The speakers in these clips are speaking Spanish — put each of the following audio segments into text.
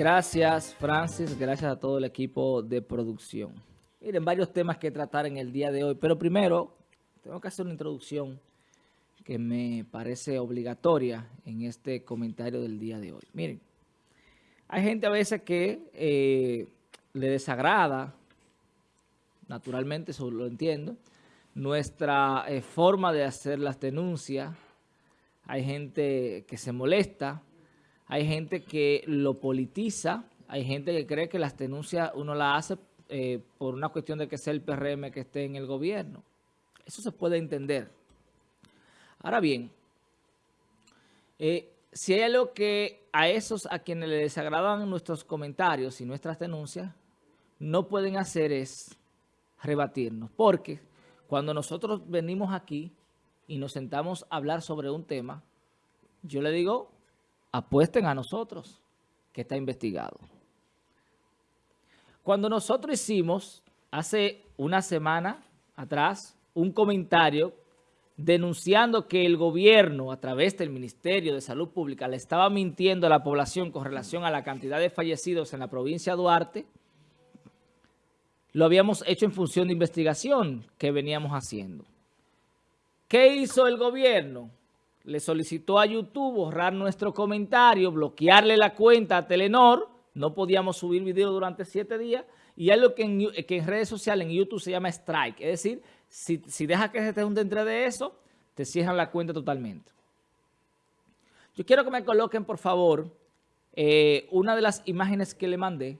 Gracias, Francis. Gracias a todo el equipo de producción. Miren, varios temas que tratar en el día de hoy. Pero primero, tengo que hacer una introducción que me parece obligatoria en este comentario del día de hoy. Miren, hay gente a veces que eh, le desagrada, naturalmente, eso lo entiendo, nuestra eh, forma de hacer las denuncias. Hay gente que se molesta, hay gente que lo politiza, hay gente que cree que las denuncias uno las hace eh, por una cuestión de que sea el PRM que esté en el gobierno. Eso se puede entender. Ahora bien, eh, si hay algo que a esos a quienes les desagradan nuestros comentarios y nuestras denuncias, no pueden hacer es rebatirnos. Porque cuando nosotros venimos aquí y nos sentamos a hablar sobre un tema, yo le digo, apuesten a nosotros, que está investigado. Cuando nosotros hicimos, hace una semana atrás, un comentario denunciando que el gobierno, a través del Ministerio de Salud Pública, le estaba mintiendo a la población con relación a la cantidad de fallecidos en la provincia de Duarte, lo habíamos hecho en función de investigación que veníamos haciendo. ¿Qué hizo el gobierno? Le solicitó a YouTube borrar nuestro comentario, bloquearle la cuenta a Telenor, no podíamos subir video durante siete días, y que en, que en redes sociales, en YouTube se llama strike, es decir, si, si dejas que se te junte entre de eso, te cierran la cuenta totalmente. Yo quiero que me coloquen, por favor, eh, una de las imágenes que le mandé,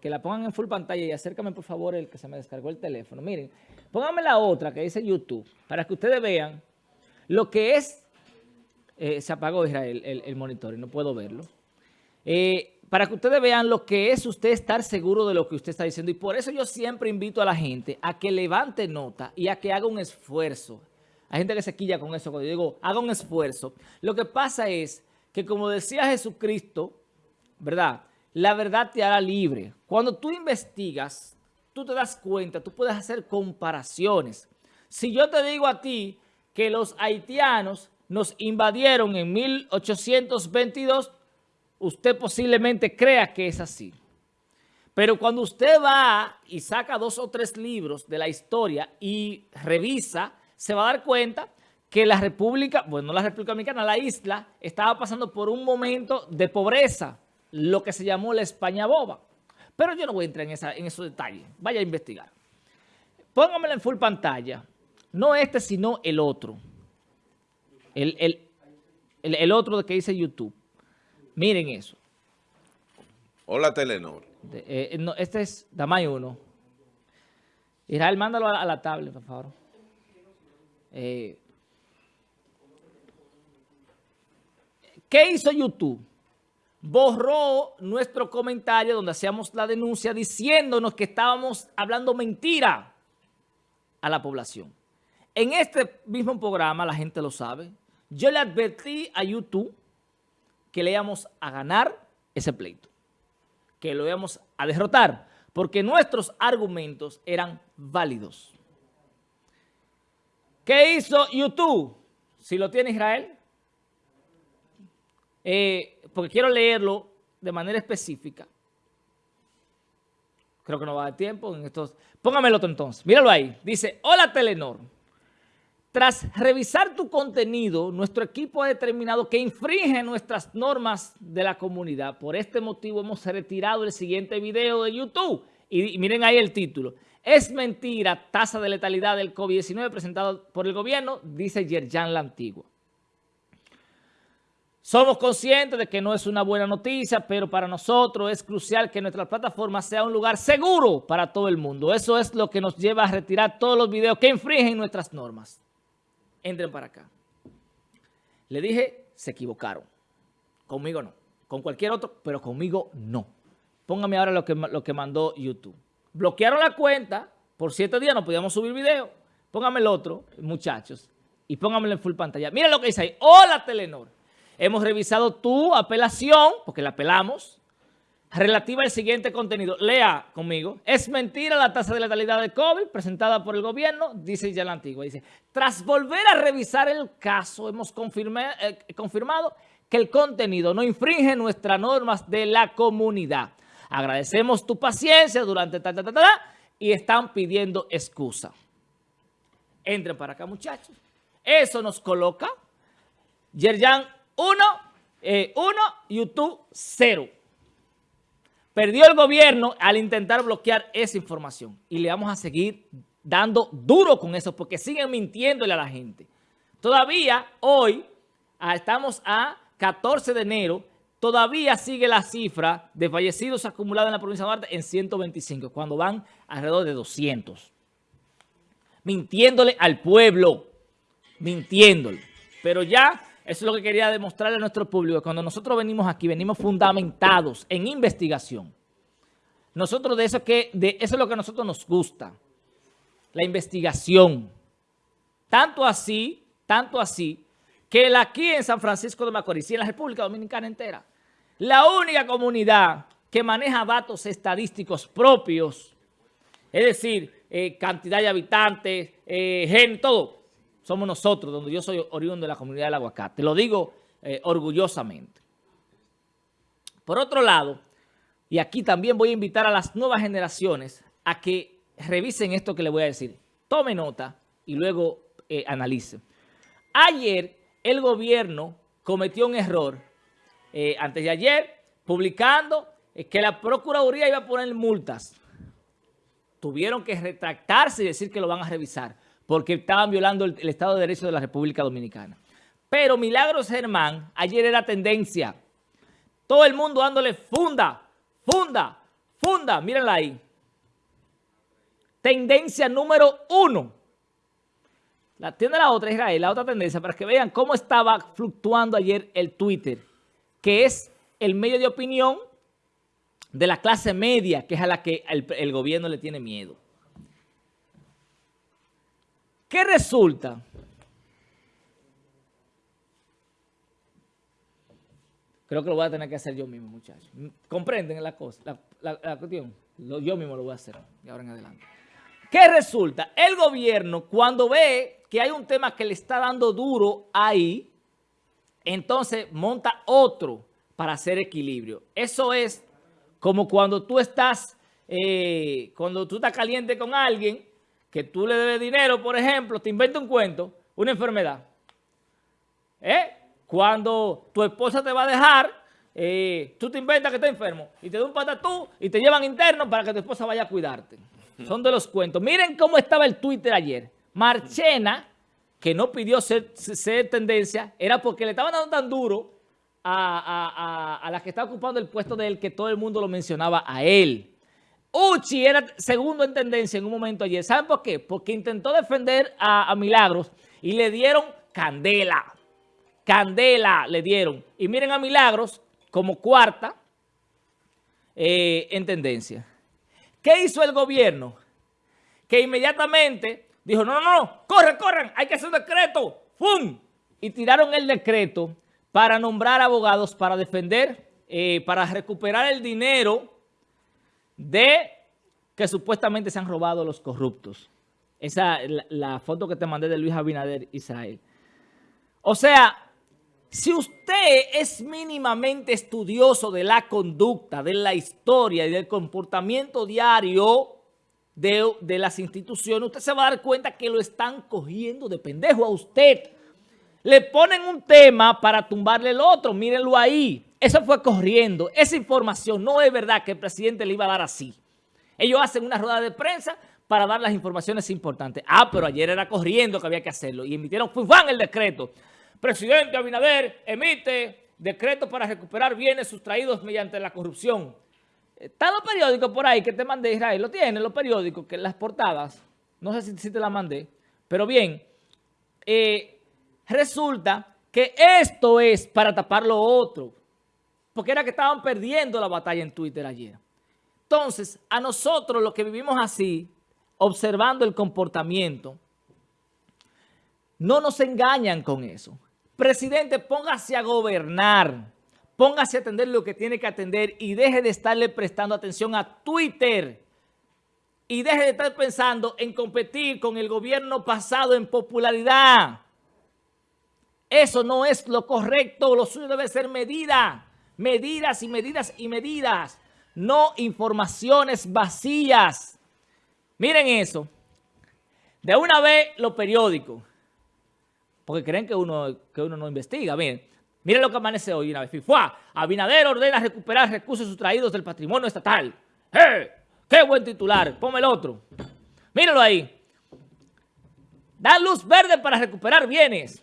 que la pongan en full pantalla y acércame, por favor, el que se me descargó el teléfono. Miren, pónganme la otra que dice YouTube, para que ustedes vean lo que es eh, se apagó Israel el, monitor y no puedo verlo. Eh, para que ustedes vean lo que es usted estar seguro de lo que usted está diciendo. Y por eso yo siempre invito a la gente a que levante nota y a que haga un esfuerzo. Hay gente que se quilla con eso cuando yo digo, haga un esfuerzo. Lo que pasa es que como decía Jesucristo, ¿verdad? La verdad te hará libre. Cuando tú investigas, tú te das cuenta, tú puedes hacer comparaciones. Si yo te digo a ti que los haitianos nos invadieron en 1822, usted posiblemente crea que es así. Pero cuando usted va y saca dos o tres libros de la historia y revisa, se va a dar cuenta que la República, bueno, no la República Dominicana, la isla, estaba pasando por un momento de pobreza, lo que se llamó la España boba. Pero yo no voy a entrar en, en esos detalles. Vaya a investigar. Póngamela en full pantalla. No este, sino el otro. El, otro que dice YouTube. Miren eso. Hola, Telenor. Eh, este es Damay 1. Israel, mándalo a, la tablet, por favor. Eh, ¿Qué hizo YouTube? Borró nuestro comentario donde hacíamos la denuncia diciéndonos que estábamos hablando mentira a la población. En este mismo programa, la gente lo sabe, yo le advertí a YouTube que le íbamos a ganar ese pleito, que lo íbamos a derrotar, porque nuestros argumentos eran válidos. ¿Qué hizo YouTube? Si lo tiene Israel, eh, porque quiero leerlo de manera específica. Creo que no va a dar tiempo en estos. Póngamelo entonces. Míralo ahí. Dice, hola Telenor. Tras revisar tu contenido, nuestro equipo ha determinado que infringe nuestras normas de la comunidad. Por este motivo hemos retirado el siguiente video de YouTube. Y miren ahí el título. Es mentira, tasa de letalidad del COVID-19 presentado por el gobierno, dice Yerjan la Antigua. Somos conscientes de que no es una buena noticia, pero para nosotros es crucial que nuestra plataforma sea un lugar seguro para todo el mundo. Eso es lo que nos lleva a retirar todos los videos que infringen nuestras normas entren para acá. Le dije, se equivocaron. Conmigo no. Con cualquier otro, pero conmigo no. Póngame ahora lo que, lo que mandó YouTube. Bloquearon la cuenta. Por siete días no podíamos subir video. Póngame el otro, muchachos. Y póngamelo en full pantalla. Mira lo que dice ahí. Hola, Telenor. Hemos revisado tu apelación, porque la apelamos, relativa al siguiente contenido. Lea conmigo. Es mentira la tasa de letalidad de COVID presentada por el gobierno, dice ya la antigua. Dice, tras volver a revisar el caso, hemos eh, confirmado que el contenido no infringe nuestras normas de la comunidad. Agradecemos tu paciencia durante ta, ta, ta, ta, y están pidiendo excusa. Entren para acá, muchachos. Eso nos coloca Yerjan 1, 1, YouTube 0. Perdió el gobierno al intentar bloquear esa información y le vamos a seguir dando duro con eso porque siguen mintiéndole a la gente. Todavía hoy, estamos a 14 de enero, todavía sigue la cifra de fallecidos acumulados en la provincia de Marte en 125, cuando van alrededor de 200. Mintiéndole al pueblo, mintiéndole. Pero ya, eso es lo que quería demostrarle a nuestro público. Cuando nosotros venimos aquí, venimos fundamentados en investigación. Nosotros de eso, que, de eso es lo que a nosotros nos gusta, la investigación. Tanto así, tanto así, que aquí en San Francisco de Macorís y en la República Dominicana entera, la única comunidad que maneja datos estadísticos propios, es decir, eh, cantidad de habitantes, eh, gen, todo, somos nosotros, donde yo soy oriundo de la comunidad del aguacate. Lo digo eh, orgullosamente. Por otro lado, y aquí también voy a invitar a las nuevas generaciones a que revisen esto que les voy a decir. Tome nota y luego eh, analice. Ayer el gobierno cometió un error, eh, antes de ayer, publicando que la Procuraduría iba a poner multas. Tuvieron que retractarse y decir que lo van a revisar porque estaban violando el, Estado de Derecho de la República Dominicana. Pero Milagros Germán, ayer era tendencia. Todo el mundo dándole funda, funda, funda. Mírenla ahí. Tendencia número uno. La, tiene la otra, Israel, la otra tendencia, para que vean cómo estaba fluctuando ayer el Twitter, que es el medio de opinión de la clase media, que es a la que el gobierno le tiene miedo. ¿Qué resulta? Creo que lo voy a tener que hacer yo mismo, muchachos. ¿Comprenden la cosa, la, cuestión? yo mismo lo voy a hacer de ahora en adelante. ¿Qué resulta? El gobierno, cuando ve que hay un tema que le está dando duro ahí, entonces monta otro para hacer equilibrio. Eso es como cuando tú estás, eh, cuando tú estás caliente con alguien que tú le debes dinero, por ejemplo, te inventa un cuento, una enfermedad. ¿Eh? Cuando tu esposa te va a dejar, eh, tú te inventas que está enfermo y te da un patatú y te llevan interno para que tu esposa vaya a cuidarte. Son de los cuentos. Miren cómo estaba el Twitter ayer. Marchena, que no pidió ser, tendencia, era porque le estaban dando tan duro a, a la que está ocupando el puesto de él que todo el mundo lo mencionaba a él. Uchi era segundo en tendencia en un momento ayer. ¿Saben por qué? Porque intentó defender a, Milagros y le dieron candela. Candela le dieron. Y miren a Milagros como cuarta eh, en tendencia. ¿Qué hizo el gobierno? Que inmediatamente dijo, no, no, no, corran, corran, hay que hacer un decreto. ¡Fum! Y tiraron el decreto para nombrar abogados para defender, eh, para recuperar el dinero de que supuestamente se han robado los corruptos. Esa la, la foto que te mandé de Luis Abinader, Israel. O sea, si usted es mínimamente estudioso de la conducta, de la historia y del comportamiento diario de, de, las instituciones, usted se va a dar cuenta que lo están cogiendo de pendejo a usted. Le ponen un tema para tumbarle el otro, mírenlo ahí. Eso fue corriendo. Esa información no es verdad que el presidente le iba a dar así. Ellos hacen una rueda de prensa para dar las informaciones importantes. Ah, pero ayer era corriendo que había que hacerlo. Y emitieron ¡fufán! el decreto. Presidente Abinader emite decreto para recuperar bienes sustraídos mediante la corrupción. Están los periódicos por ahí que te mandé, Israel. Lo tienen los periódicos, que las portadas. No sé si, te las mandé. Pero bien, eh, resulta que esto es para tapar lo otro porque era que estaban perdiendo la batalla en Twitter ayer. Entonces, a nosotros los que vivimos así, observando el comportamiento, no nos engañan con eso. Presidente, póngase a gobernar, póngase a atender lo que tiene que atender y deje de estarle prestando atención a Twitter y deje de estar pensando en competir con el gobierno pasado en popularidad. Eso no es lo correcto, lo suyo debe ser medida, medidas y medidas y medidas, no informaciones vacías. Miren eso. De una vez los periódicos, porque creen que uno, que uno no investiga. Miren, miren lo que amanece hoy una vez. FIFUA, Abinader ordena recuperar recursos sustraídos del patrimonio estatal. ¡Eh! ¡Qué buen titular! Ponme el otro. Mírenlo ahí. Da luz verde para recuperar bienes.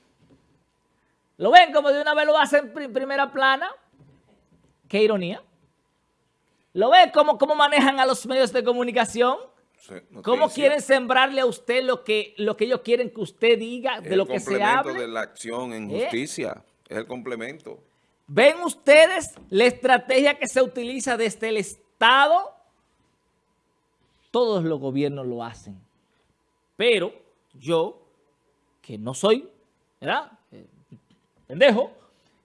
¿Lo ven como de una vez lo hacen en primera plana? Qué ironía. ¿Lo ven cómo, cómo manejan a los medios de comunicación? ¿Cómo quieren sembrarle a usted lo que, lo que ellos quieren que usted diga, de lo que se habla? El complemento de la acción en ¿Eh? justicia, es el complemento. ¿Ven ustedes la estrategia que se utiliza desde el Estado? Todos los gobiernos lo hacen. Pero yo, que no soy, ¿verdad? Pendejo,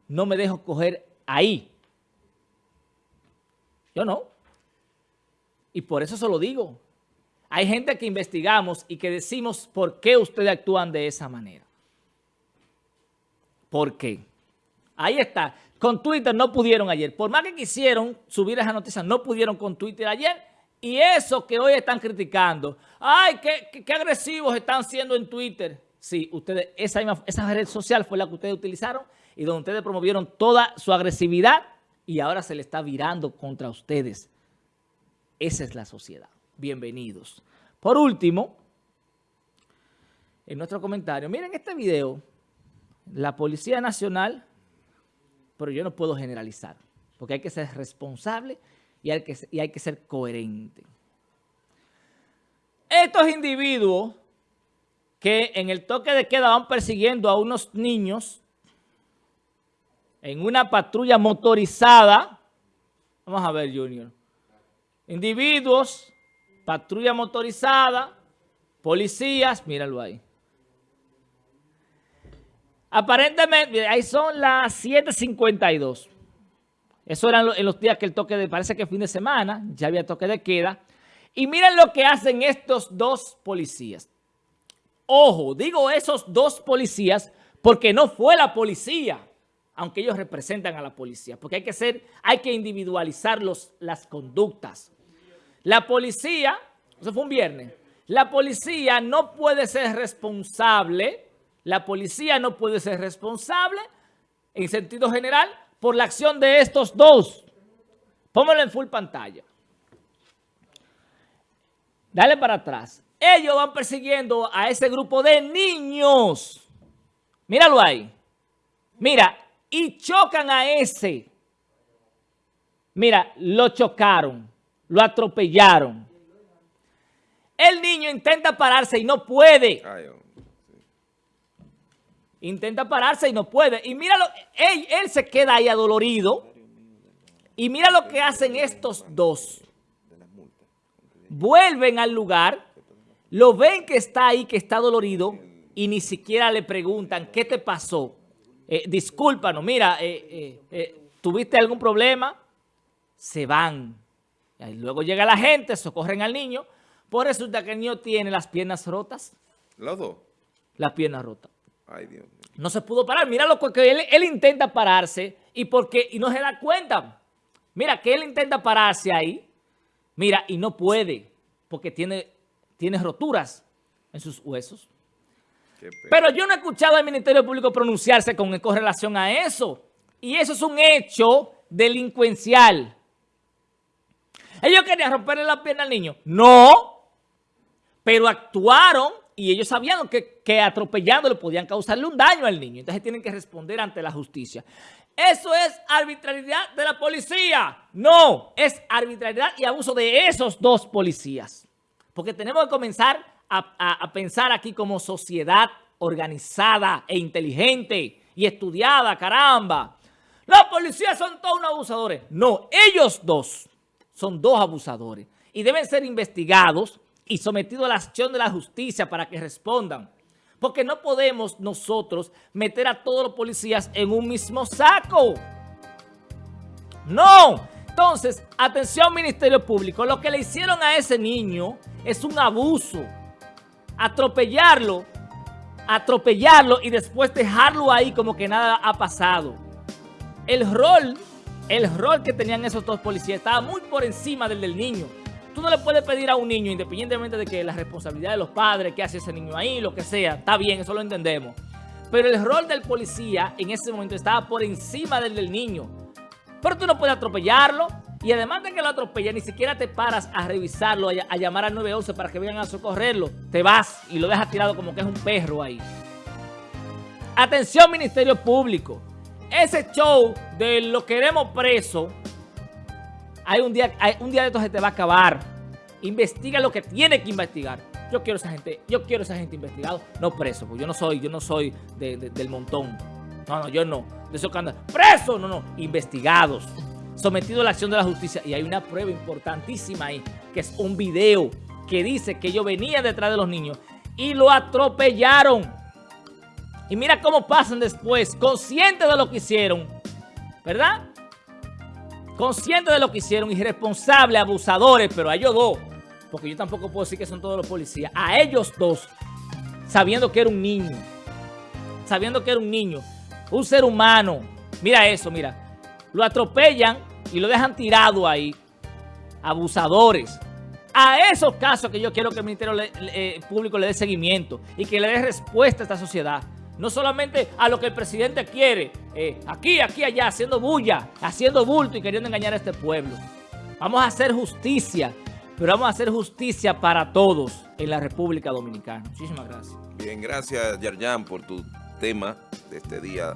no me dejo coger ahí. Yo no. Y por eso se lo digo. Hay gente que investigamos y que decimos por qué ustedes actúan de esa manera. ¿Por qué? Ahí está. Con Twitter no pudieron ayer. Por más que quisieron subir esa noticia, no pudieron con Twitter ayer. Y eso que hoy están criticando. ¡Ay, qué, agresivos están siendo en Twitter! Sí, ustedes, esa, esa red social fue la que ustedes utilizaron y donde ustedes promovieron toda su agresividad y ahora se le está virando contra ustedes. Esa es la sociedad bienvenidos. Por último, en nuestro comentario, miren este video, la Policía Nacional, pero yo no puedo generalizar, porque hay que ser responsable y hay que, y hay que ser coherente. Estos individuos que en el toque de queda van persiguiendo a unos niños en una patrulla motorizada, vamos a ver, Junior, individuos patrulla motorizada, policías, míralo ahí. Aparentemente, ahí son las 7.52. Eso eran en los días que el toque de, parece que fin de semana, ya había toque de queda. Y miren lo que hacen estos dos policías. Ojo, digo esos dos policías porque no fue la policía, aunque ellos representan a la policía, porque hay que ser, hay que individualizar los, las conductas. La policía, eso fue un viernes, la policía no puede ser responsable, la policía no puede ser responsable, en sentido general, por la acción de estos dos. Póngalo en full pantalla. Dale para atrás. Ellos van persiguiendo a ese grupo de niños. Míralo ahí. Mira, y chocan a ese. Mira, lo chocaron lo atropellaron. El niño intenta pararse y no puede. Intenta pararse y no puede. Y míralo, él, él se queda ahí adolorido. Y mira lo que hacen estos dos. Vuelven al lugar, lo ven que está ahí, que está dolorido, y ni siquiera le preguntan, ¿qué te pasó? Eh, discúlpanos, mira, eh, eh, ¿tuviste algún problema? Se van. Y luego llega la gente, socorren al niño. Por eso resulta que el niño tiene las piernas rotas. ¿Los dos? Las piernas rotas. Ay, Dios mío. No se pudo parar. Mira lo que él, él intenta pararse y, porque, y no se da cuenta. Mira que él intenta pararse ahí. Mira, y no puede porque tiene, tiene roturas en sus huesos. Pero yo no he escuchado al Ministerio Público pronunciarse con, con relación a eso. Y eso es un hecho delincuencial. ¿Ellos querían romperle la pierna al niño? No, pero actuaron y ellos sabían que, que atropellándole podían causarle un daño al niño. Entonces tienen que responder ante la justicia. ¿Eso es arbitrariedad de la policía? No, es arbitrariedad y abuso de esos dos policías. Porque tenemos que comenzar a, pensar aquí como sociedad organizada e inteligente y estudiada, caramba. Los policías son todos unos abusadores. No, ellos dos son dos abusadores y deben ser investigados y sometidos a la acción de la justicia para que respondan. Porque no podemos nosotros meter a todos los policías en un mismo saco. No. Entonces, atención Ministerio Público, lo que le hicieron a ese niño es un abuso. Atropellarlo atropellarlo y después dejarlo ahí como que nada ha pasado. El rol, el rol que tenían esos dos policías estaba muy por encima del del niño. Tú no le puedes pedir a un niño, independientemente de que la responsabilidad de los padres, qué hace ese niño ahí, lo que sea, está bien, eso lo entendemos. Pero el rol del policía en ese momento estaba por encima del del niño. Pero tú no puedes atropellarlo. Y además de que lo atropella, ni siquiera te paras a revisarlo, a, llamar al 911 para que vengan a socorrerlo. Te vas y lo dejas tirado como que es un perro ahí. Atención Ministerio Público. Ese show de lo queremos preso, hay un día, hay, un día de esto se te va a acabar. Investiga lo que tiene que investigar. Yo quiero esa gente, yo quiero esa gente investigado, no preso, porque yo no soy, yo no soy del montón. No, no, yo no. De esos que andan, preso, no, no, investigados sometido a la acción de la justicia. Y hay una prueba importantísima ahí, que es un video que dice que yo venía detrás de los niños y lo atropellaron. Y mira cómo pasan después, conscientes de lo que hicieron, ¿verdad? Conscientes de lo que hicieron, irresponsables, abusadores, pero a ellos dos, porque yo tampoco puedo decir que son todos los policías, a ellos dos, sabiendo que era un niño, sabiendo que era un niño, un ser humano. Mira eso, mira lo atropellan y lo dejan tirado ahí. Abusadores. A esos casos que yo quiero que el Ministerio eh, Público le dé seguimiento y que le dé respuesta a esta sociedad. No solamente a lo que el presidente quiere, eh, aquí, aquí, allá, haciendo bulla, haciendo bulto y queriendo engañar a este pueblo. Vamos a hacer justicia, pero vamos a hacer justicia para todos en la República Dominicana. Muchísimas gracias. Bien, gracias Yarjan por tu tema de este día.